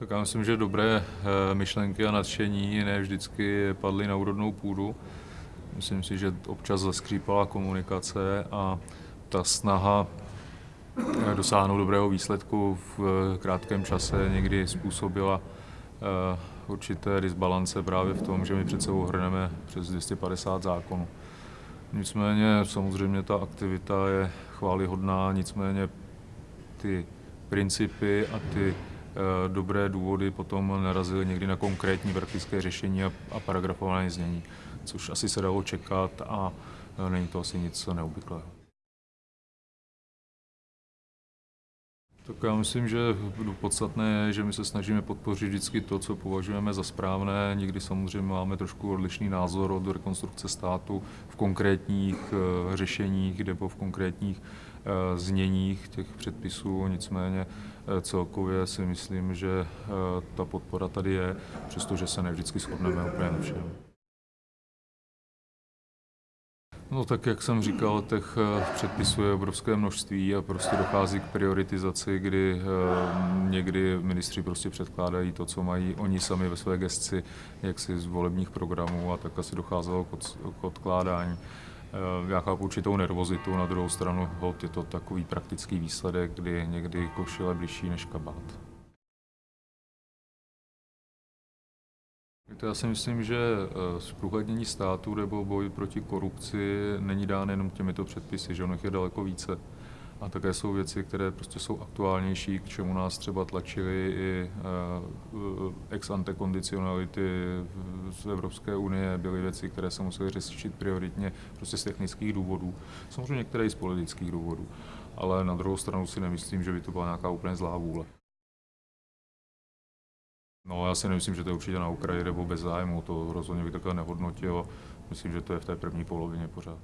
Tak já myslím, že dobré eh, myšlenky a nadšení ne vždycky padly na úrodnou půdu. Myslím si, že občas zaskřípala komunikace a ta snaha eh, dosáhnout dobrého výsledku v eh, krátkém čase někdy způsobila určité disbalance právě v tom, že my před sebou hrneme přes 250 zákonů. Nicméně samozřejmě ta aktivita je chválihodná, nicméně ty principy a ty dobré důvody potom narazily někdy na konkrétní praktické řešení a, a paragrafované znění, což asi se dalo čekat a eh, není to asi nic neobvyklého. Tak já myslím, že podstatné je, že my se snažíme podpořit vždycky to, co považujeme za správné. Někdy samozřejmě máme trošku odlišný názor od rekonstrukce státu v konkrétních eh, řešeních nebo v konkrétních eh, zněních těch předpisů. Nicméně eh, celkově si myslím, že ta podpora tady je, přestože se nevždycky shodneme úplně na všem. No tak jak jsem říkal, těch eh, předpisů je obrovské množství a prostě dochází k prioritizaci, kdy eh, někdy ministři prostě předkládají to, co mají oni sami ve své gesci, jaksi z volebních programů a tak asi docházelo k odkládání. Eh, já chápu určitou nervozitu, na druhou stranu je to takový praktický výsledek, kdy někdy košile blížší než kabát. Já si myslím, že eh, zprůhlednění státu nebo boj proti korupci není dán jenom těmito předpisy, že ono je daleko více. A také jsou věci, které prostě jsou aktuálnější, k čemu nás třeba tlačily i eh, ex ante kondicionality z Evropské unie, byly věci, které se musely řešit prioritně prostě z technických důvodů, samozřejmě některé i z politických důvodů. Ale na druhou stranu si nemyslím, že by to byla nějaká úplně zlá vůle. No já si nemyslím, že to je určitě na Ukrajině nebo bez zájmu, to rozhodně bych takhle nehodnotil. Myslím, že to je v té první polovině pořád.